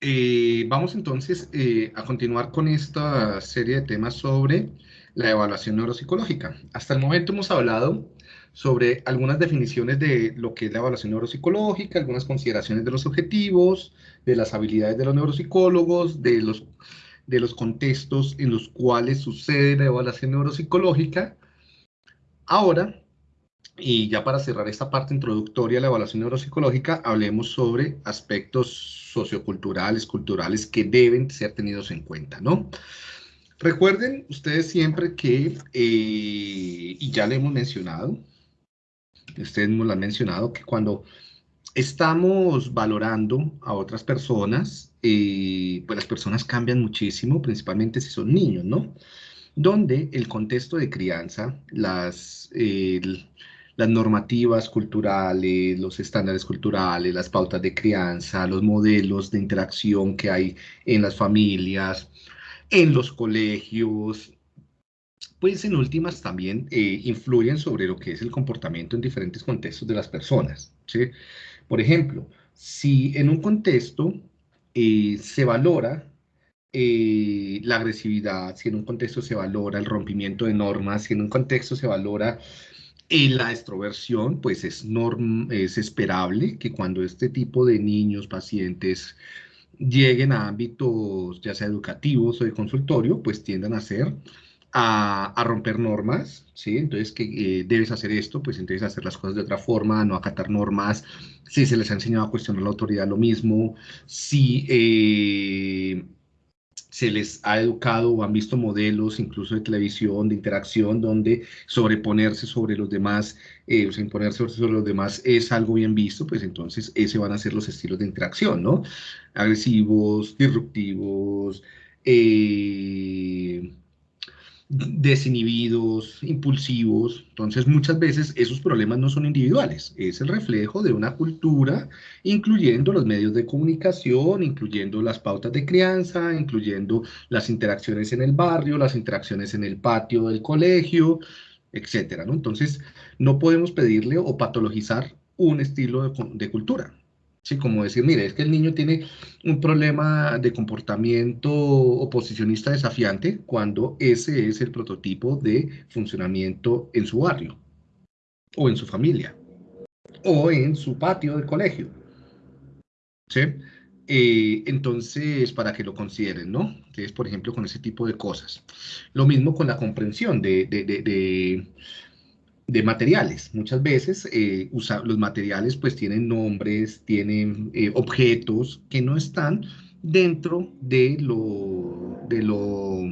Eh, vamos entonces eh, a continuar con esta serie de temas sobre la evaluación neuropsicológica. Hasta el momento hemos hablado sobre algunas definiciones de lo que es la evaluación neuropsicológica, algunas consideraciones de los objetivos, de las habilidades de los neuropsicólogos, de los, de los contextos en los cuales sucede la evaluación neuropsicológica. Ahora y ya para cerrar esta parte introductoria de la evaluación neuropsicológica, hablemos sobre aspectos socioculturales, culturales que deben ser tenidos en cuenta, ¿no? Recuerden ustedes siempre que, eh, y ya le hemos mencionado, ustedes nos lo han mencionado, que cuando estamos valorando a otras personas, eh, pues las personas cambian muchísimo, principalmente si son niños, ¿no? Donde el contexto de crianza, las las normativas culturales, los estándares culturales, las pautas de crianza, los modelos de interacción que hay en las familias, en los colegios, pues en últimas también eh, influyen sobre lo que es el comportamiento en diferentes contextos de las personas. ¿sí? Por ejemplo, si en un contexto eh, se valora eh, la agresividad, si en un contexto se valora el rompimiento de normas, si en un contexto se valora en la extroversión, pues es, es esperable que cuando este tipo de niños, pacientes, lleguen a ámbitos ya sea educativos o de consultorio, pues tiendan a hacer, a, romper normas, ¿sí? Entonces, que eh, debes hacer esto, pues entonces hacer las cosas de otra forma, no acatar normas, si se les ha enseñado a cuestionar la autoridad, lo mismo, si... Eh, se les ha educado o han visto modelos incluso de televisión, de interacción, donde sobreponerse sobre los demás, eh, o sea, imponerse sobre los demás es algo bien visto, pues entonces ese van a ser los estilos de interacción, ¿no? Agresivos, disruptivos, eh, desinhibidos, impulsivos. Entonces, muchas veces esos problemas no son individuales, es el reflejo de una cultura, incluyendo los medios de comunicación, incluyendo las pautas de crianza, incluyendo las interacciones en el barrio, las interacciones en el patio del colegio, etcétera, ¿no? Entonces, no podemos pedirle o patologizar un estilo de, de cultura. Sí, como decir, mire, es que el niño tiene un problema de comportamiento oposicionista desafiante cuando ese es el prototipo de funcionamiento en su barrio, o en su familia, o en su patio del colegio. ¿Sí? Eh, entonces, para que lo consideren, ¿no? Entonces, por ejemplo, con ese tipo de cosas. Lo mismo con la comprensión de, de, de de materiales. Muchas veces eh, los materiales pues tienen nombres, tienen eh, objetos que no están dentro de lo, de lo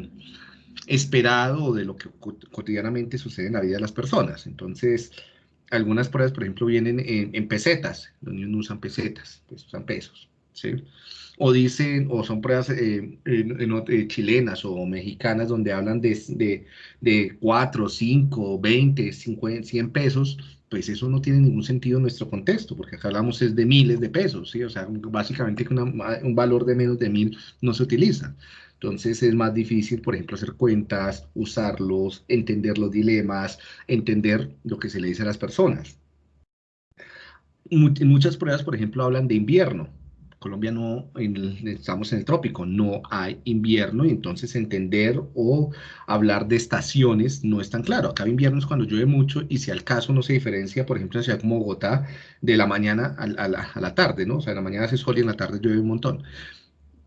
esperado o de lo que cotidianamente sucede en la vida de las personas. Entonces, algunas pruebas, por ejemplo, vienen en, pesetas. Los niños no usan pesetas, pues usan pesos. O dicen, o son pruebas eh, eh, chilenas o mexicanas donde hablan de, de, de 4, 5, 20, 50, 100 pesos, pues eso no tiene ningún sentido en nuestro contexto, porque acá hablamos es de miles de pesos, ¿sí? O sea, básicamente que un valor de menos de mil no se utiliza. Entonces es más difícil, por ejemplo, hacer cuentas, usarlos, entender los dilemas, entender lo que se le dice a las personas. Muchas pruebas, por ejemplo, hablan de invierno, Colombia no, estamos en el trópico, no hay invierno y entonces entender o hablar de estaciones no es tan claro. Acá invierno es cuando llueve mucho y si al caso no se diferencia, por ejemplo, en ciudad como Bogotá, de la mañana a, la, tarde, ¿no? O sea, en la mañana hace sol y en la tarde llueve un montón.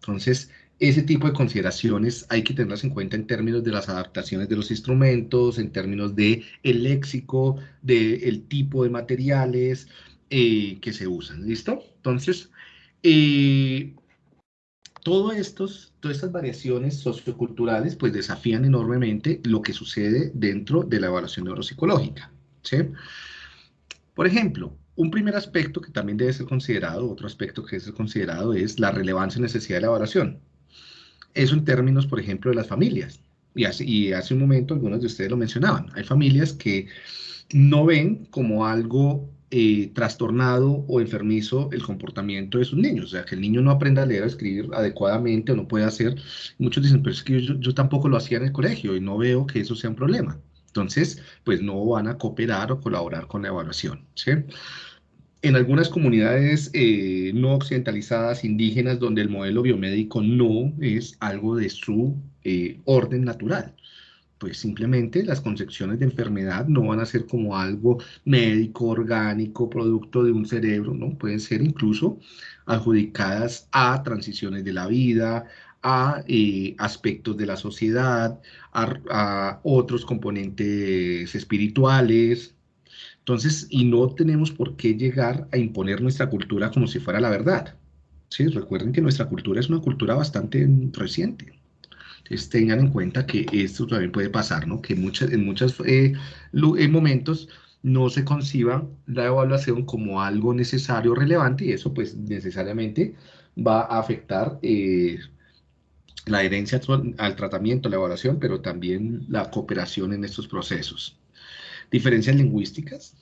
Entonces, ese tipo de consideraciones hay que tenerlas en cuenta en términos de las adaptaciones de los instrumentos, en términos de el léxico, del tipo de materiales eh, que se usan, ¿listo? Entonces, y todo estos, todas estas variaciones socioculturales pues desafían enormemente lo que sucede dentro de la evaluación neuropsicológica. Por ejemplo, un primer aspecto que también debe ser considerado, otro aspecto que debe ser considerado es la relevancia y necesidad de la evaluación. Eso en términos, por ejemplo, de las familias. Y hace, y hace un momento algunos de ustedes lo mencionaban. Hay familias que no ven como algo eh, trastornado o enfermizo el comportamiento de sus niños, o sea, que el niño no aprenda a leer o escribir adecuadamente o no puede hacer. Muchos dicen, pero es que yo, tampoco lo hacía en el colegio y no veo que eso sea un problema. Entonces, pues no van a cooperar o colaborar con la evaluación, ¿sí? en algunas comunidades eh, no occidentalizadas, indígenas, donde el modelo biomédico no es algo de su eh, orden natural. Pues simplemente las concepciones de enfermedad no van a ser como algo médico, orgánico, producto de un cerebro, ¿no? Pueden ser incluso adjudicadas a transiciones de la vida, a eh, aspectos de la sociedad, a otros componentes espirituales, entonces, y no tenemos por qué llegar a imponer nuestra cultura como si fuera la verdad. ¿sí? Recuerden que nuestra cultura es una cultura bastante reciente. Entonces, tengan en cuenta que esto también puede pasar, ¿no? Que muchas, en muchos eh, momentos no se conciba la evaluación como algo necesario relevante y eso pues necesariamente va a afectar eh, la adherencia al tratamiento, la evaluación, pero también la cooperación en estos procesos diferencias lingüísticas,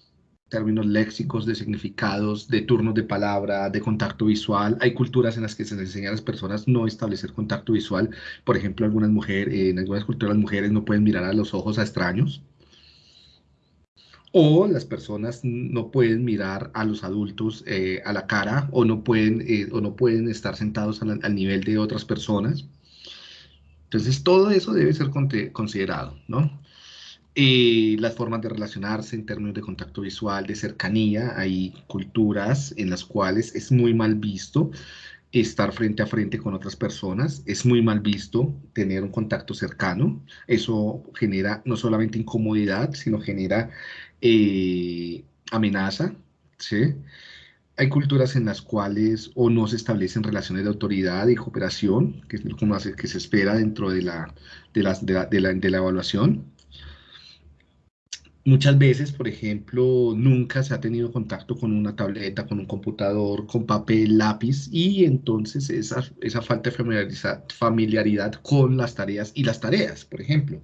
términos léxicos, de significados, de turnos de palabra, de contacto visual. Hay culturas en las que se les enseña a las personas no establecer contacto visual. Por ejemplo, algunas mujeres, en algunas culturas las mujeres no pueden mirar a los ojos a extraños. O las personas no pueden mirar a los adultos eh, a la cara o no pueden, eh, o no pueden estar sentados al, al nivel de otras personas. Entonces, todo eso debe ser considerado, ¿no? Eh, las formas de relacionarse en términos de contacto visual, de cercanía. Hay culturas en las cuales es muy mal visto estar frente a frente con otras personas, es muy mal visto tener un contacto cercano. Eso genera no solamente incomodidad, sino genera eh, amenaza. ¿sí? Hay culturas en las cuales o no se establecen relaciones de autoridad y cooperación, que es lo que se espera dentro de la, de la, de la evaluación. Muchas veces, por ejemplo, nunca se ha tenido contacto con una tableta, con un computador, con papel, lápiz, y entonces esa, esa falta de familiaridad, con las tareas y las tareas, por ejemplo.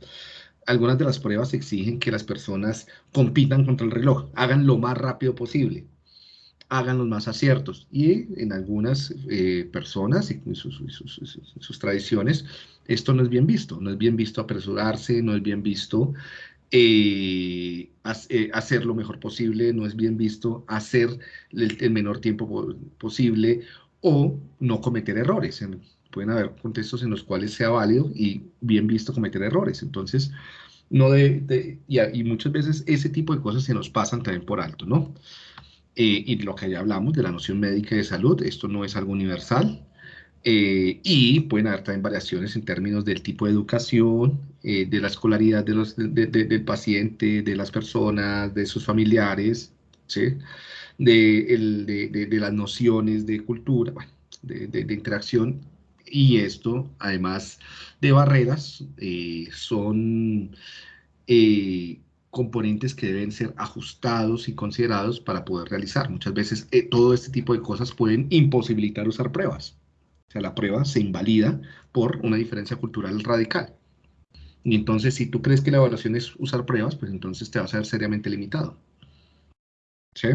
Algunas de las pruebas exigen que las personas compitan contra el reloj, hagan lo más rápido posible, hagan los más aciertos. Y en algunas eh, personas y sus, sus, sus, tradiciones, esto no es bien visto. No es bien visto apresurarse, no es bien visto eh, eh, hacer lo mejor posible, no es bien visto hacer el, menor tiempo posible o no cometer errores. pueden haber contextos en los cuales sea válido y bien visto cometer errores. Entonces, no de, y, muchas veces ese tipo de cosas se nos pasan también por alto, ¿no? Eh, y lo que ya hablamos de la noción médica de salud, esto no es algo universal, eh, y pueden haber también variaciones en términos del tipo de educación, eh, de la escolaridad del paciente, de las personas, de sus familiares, de, las nociones de cultura, de, interacción. Y esto, además de barreras, eh, son componentes que deben ser ajustados y considerados para poder realizar. Muchas veces todo este tipo de cosas pueden imposibilitar usar pruebas sea, la prueba se invalida por una diferencia cultural radical. Y entonces, si tú crees que la evaluación es usar pruebas, pues entonces te vas a ver seriamente limitado. ¿Sí?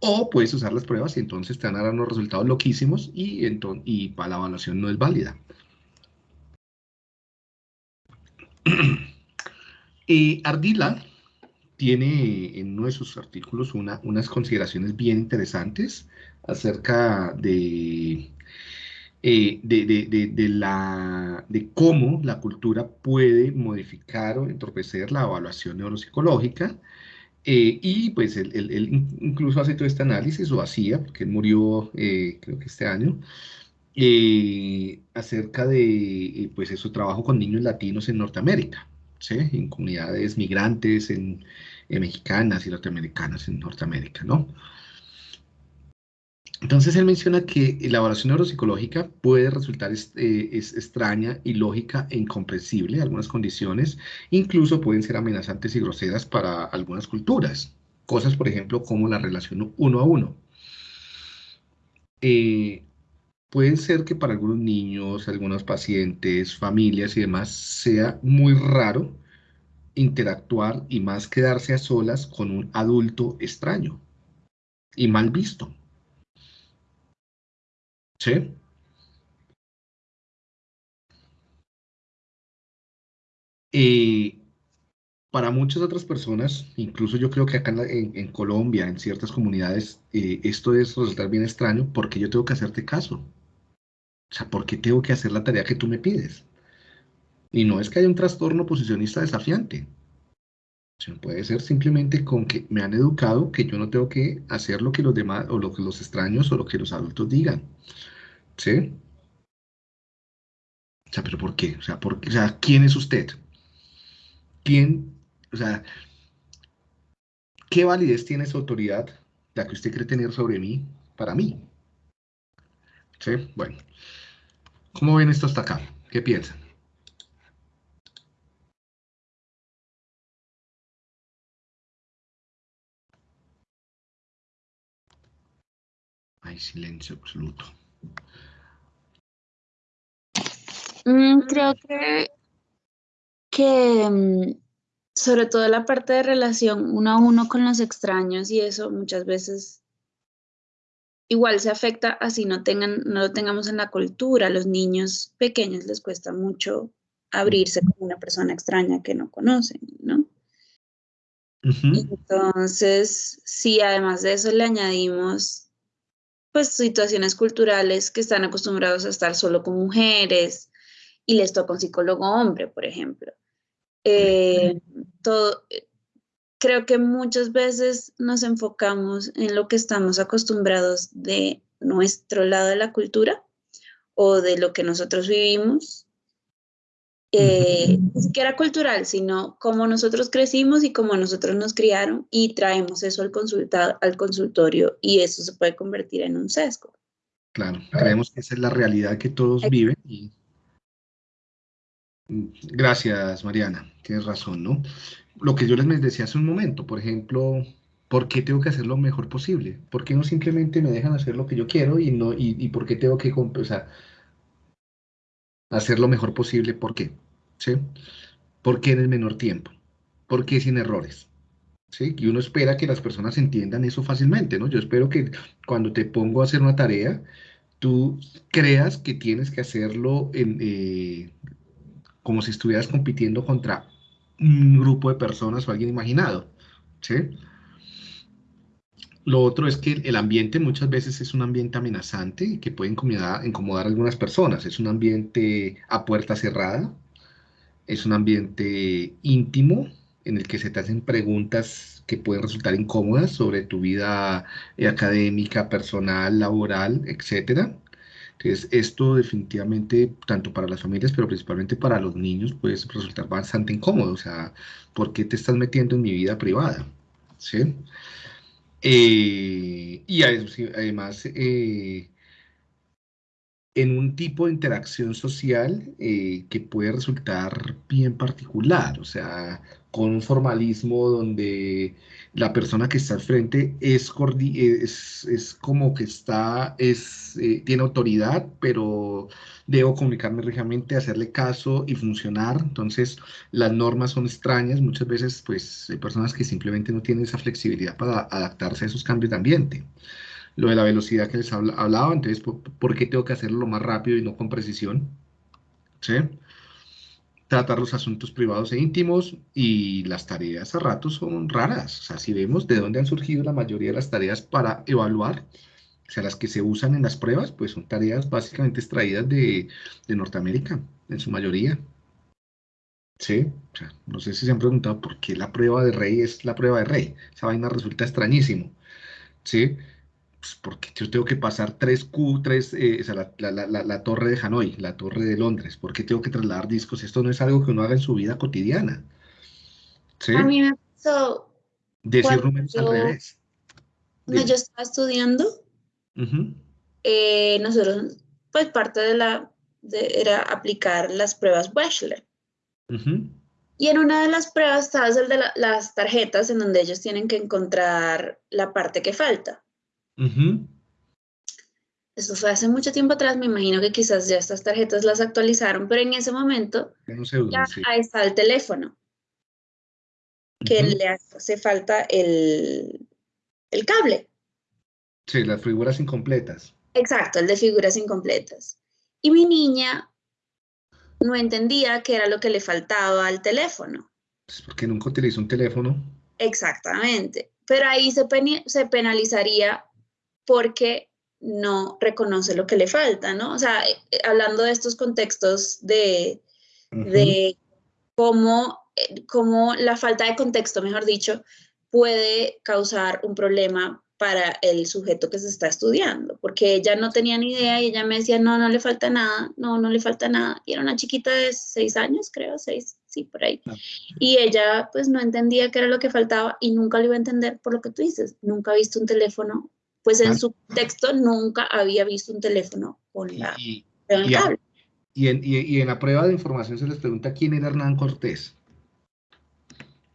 O puedes usar las pruebas y entonces te van a dar unos resultados loquísimos y, y para la evaluación no es válida. y Ardila tiene en uno de sus artículos unas consideraciones bien interesantes acerca de eh, de, la, de cómo la cultura puede modificar o entorpecer la evaluación neuropsicológica. Eh, y pues él, incluso hace todo este análisis, o hacía, porque él murió eh, creo que este año, acerca de pues, su trabajo con niños latinos en Norteamérica, ¿sí? en comunidades migrantes, en, mexicanas y norteamericanas en Norteamérica, ¿no? Entonces él menciona que la evaluación neuropsicológica puede resultar eh, extraña, ilógica e incomprensible en algunas condiciones, incluso pueden ser amenazantes y groseras para algunas culturas. Cosas, por ejemplo, como la relación uno a uno. Eh, puede ser que para algunos niños, algunos pacientes, familias y demás, sea muy raro interactuar y más quedarse a solas con un adulto extraño y mal visto. ¿Sí? para muchas otras personas, incluso yo creo que acá en, Colombia, en ciertas comunidades, eh, esto es resultar bien extraño porque yo tengo que hacerte caso. O sea, ¿por qué tengo que hacer la tarea que tú me pides? Y no es que haya un trastorno posicionista desafiante. puede ser simplemente con que me han educado que yo no tengo que hacer lo que los demás, o lo que los extraños, o lo que los adultos digan. ¿Sí? O sea, ¿pero por qué? O sea, ¿por qué? O sea, ¿quién es usted? ¿Quién? O sea, ¿qué validez tiene esa autoridad, la que usted cree tener sobre mí, para mí? ¿Sí? Bueno. ¿Cómo ven esto hasta acá? ¿Qué piensan? Hay silencio absoluto. Mm, creo que, que mm, sobre todo la parte de relación uno a uno con los extraños y eso muchas veces igual se afecta así no tengan, no lo tengamos en la cultura. A los niños pequeños les cuesta mucho abrirse con una persona extraña que no conocen, ¿no? Entonces, si además de eso le añadimos pues situaciones culturales que están acostumbrados a estar solo con mujeres y les toca un psicólogo hombre, por ejemplo. Eh, todo, creo que muchas veces nos enfocamos en lo que estamos acostumbrados de nuestro lado de la cultura o de lo que nosotros vivimos. Eh, ni siquiera cultural, sino como nosotros crecimos y como nosotros nos criaron y traemos eso al, al consultorio y eso se puede convertir en un sesgo. Claro, creemos que esa es la realidad que todos viven Gracias, Mariana, tienes razón, ¿no? lo que yo les decía hace un momento, por ejemplo, ¿por qué tengo que hacer lo mejor posible? ¿Por qué no simplemente me dejan hacer lo que yo quiero y, no, y, por qué tengo que compensar? hacer lo mejor posible? ¿Por qué? ¿Sí? ¿Por qué en el menor tiempo? ¿Por qué sin errores? ¿Sí? Y uno espera que las personas entiendan eso fácilmente, ¿no? Yo espero que cuando te pongo a hacer una tarea, tú creas que tienes que hacerlo en, eh, como si estuvieras compitiendo contra un grupo de personas o alguien imaginado. Lo otro es que el ambiente muchas veces es un ambiente amenazante y que puede incomodar, incomodar a algunas personas. Es un ambiente a puerta cerrada, es un ambiente íntimo en el que se te hacen preguntas que pueden resultar incómodas sobre tu vida eh, académica, personal, laboral, etcétera. Entonces, esto definitivamente, tanto para las familias, pero principalmente para los niños, puede resultar bastante incómodo. O sea, ¿por qué te estás metiendo en mi vida privada? ¿Sí? Eh, y además, eh, en un tipo de interacción social eh, que puede resultar bien particular, o sea, con un formalismo donde la persona que está al frente es, es, es como que está, es, eh, tiene autoridad, pero debo comunicarme rígidamente, hacerle caso y funcionar. Entonces, las normas son extrañas. Muchas veces, pues, hay personas que simplemente no tienen esa flexibilidad para adaptarse a esos cambios de ambiente. Lo de la velocidad que les hablaba, entonces, ¿por, qué tengo que hacerlo lo más rápido y no con precisión? ¿Sí? tratar los asuntos privados e íntimos y las tareas a ratos son raras. O sea, si vemos de dónde han surgido la mayoría de las tareas para evaluar, o sea, las que se usan en las pruebas, pues son tareas básicamente extraídas de, de Norteamérica, en su mayoría. Sí, o sea, no sé si se han preguntado por qué la prueba de rey es la prueba de rey. Esa vaina resulta extrañísimo. Sí, pues, porque yo tengo que pasar tres Q, tres, eh, o sea, la, torre de Hanoi, la torre de Londres, ¿por qué tengo que trasladar discos? Esto no es algo que uno haga en su vida cotidiana. ¿Sí? A mí me pasó. Decir números al revés. Cuando yo estaba estudiando, eh, nosotros, pues parte de la, era aplicar las pruebas Wechsler. Y en una de las pruebas estaba el de las tarjetas en donde ellos tienen que encontrar la parte que falta. Eso fue hace mucho tiempo atrás, me imagino que quizás ya estas tarjetas las actualizaron, pero en ese momento ya ahí está el teléfono, que le hace falta el, el cable. Sí, las figuras incompletas. Exacto, el de figuras incompletas. Y mi niña no entendía qué era lo que le faltaba al teléfono. Pues porque nunca utilizó un teléfono. Exactamente. Pero ahí se, se penalizaría porque no reconoce lo que le falta, ¿no? O sea, eh, hablando de estos contextos de, de cómo, eh, cómo la falta de contexto, mejor dicho, puede causar un problema para el sujeto que se está estudiando, porque ella no tenía ni idea y ella me decía, no, no le falta nada, no, no le falta nada. Y era una chiquita de seis años, creo, seis, sí, por ahí. Y ella pues no entendía qué era lo que faltaba y nunca lo iba a entender por lo que tú dices, nunca ha visto un teléfono, pues en su texto nunca había visto un teléfono con la... Y, y, en, y en la prueba de información se les pregunta quién era Hernán Cortés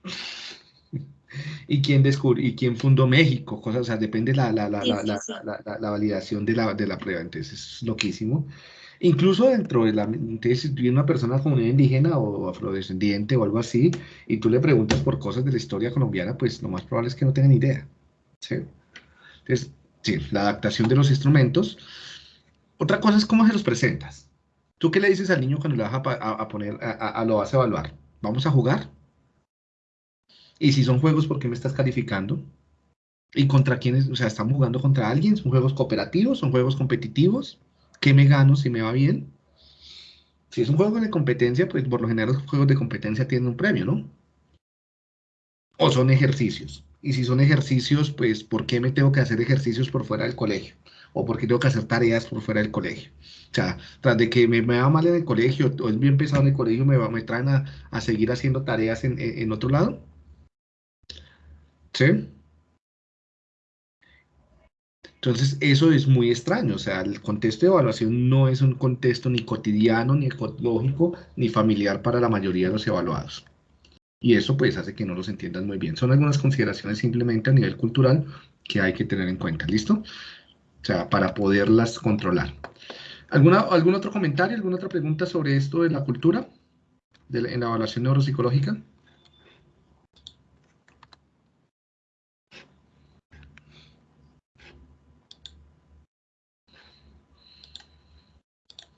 y quién descubrió, y quién fundó México, cosas, o sea, depende la, la, la, la, validación de la, de la prueba, entonces es loquísimo. Incluso dentro de la, entonces, si una persona comunidad indígena o afrodescendiente o algo así, y tú le preguntas por cosas de la historia colombiana, pues lo más probable es que no tengan idea. ¿sí? Entonces, sí, la adaptación de los instrumentos. Otra cosa es cómo se los presentas. ¿Tú qué le dices al niño cuando le vas a, poner, a, lo vas a evaluar? ¿Vamos a jugar? Y si son juegos, ¿por qué me estás calificando? ¿Y contra quiénes? O sea, ¿estamos jugando contra alguien? ¿Son juegos cooperativos? ¿Son juegos competitivos? ¿Qué me gano si me va bien? Si es un juego de competencia, pues por lo general los juegos de competencia tienen un premio, ¿no? O son ejercicios. Y si son ejercicios, pues ¿por qué me tengo que hacer ejercicios por fuera del colegio? ¿O por qué tengo que hacer tareas por fuera del colegio? O sea, tras de que me, me va mal en el colegio o es bien pesado en el colegio, me, me traen a, seguir haciendo tareas en, en otro lado. ¿Sí? Entonces, eso es muy extraño, o sea, el contexto de evaluación no es un contexto ni cotidiano, ni ecológico, ni familiar para la mayoría de los evaluados. Y eso pues hace que no los entiendan muy bien. Son algunas consideraciones simplemente a nivel cultural que hay que tener en cuenta, ¿listo? O sea, para poderlas controlar. ¿Alguna, ¿Algún otro comentario, alguna otra pregunta sobre esto de la cultura en la evaluación neuropsicológica?